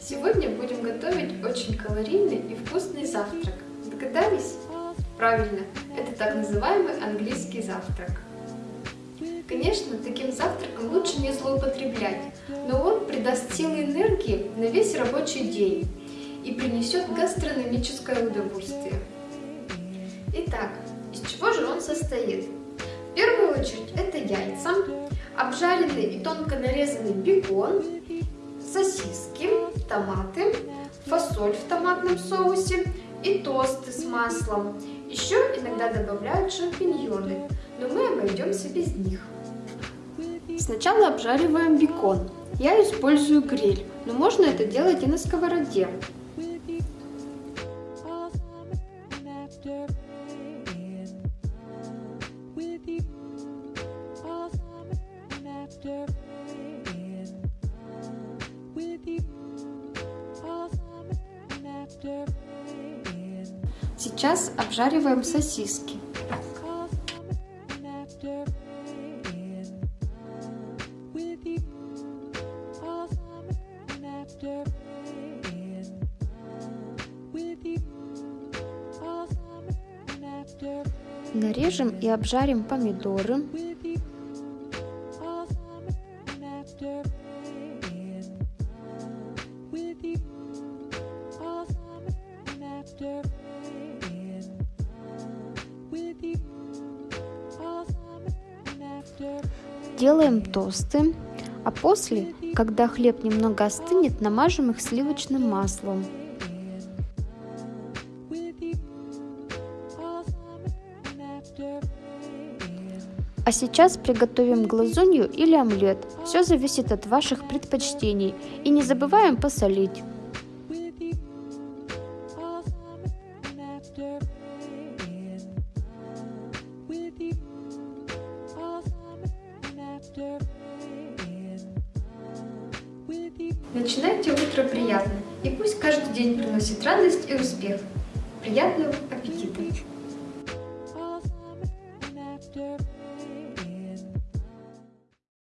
Сегодня будем готовить очень калорийный и вкусный завтрак. Догадались? Правильно, это так называемый английский завтрак. Конечно, таким завтраком лучше не злоупотреблять, но он придаст силы энергии на весь рабочий день и принесет гастрономическое удовольствие. Итак, из чего же он состоит? В первую очередь это яйца, обжаренный и тонко нарезанный бекон, сосиски, томаты, фасоль в томатном соусе и тосты с маслом. Еще иногда добавляют шампиньоны, но мы обойдемся без них. Сначала обжариваем бекон. Я использую гриль, но можно это делать и на сковороде. Сейчас обжариваем сосиски. Нарежем и обжарим помидоры. Делаем тосты, а после, когда хлеб немного остынет, намажем их сливочным маслом. А сейчас приготовим глазунью или омлет. Все зависит от ваших предпочтений. И не забываем посолить. Начинайте утро приятно, и пусть каждый день приносит радость и успех. Приятного аппетита!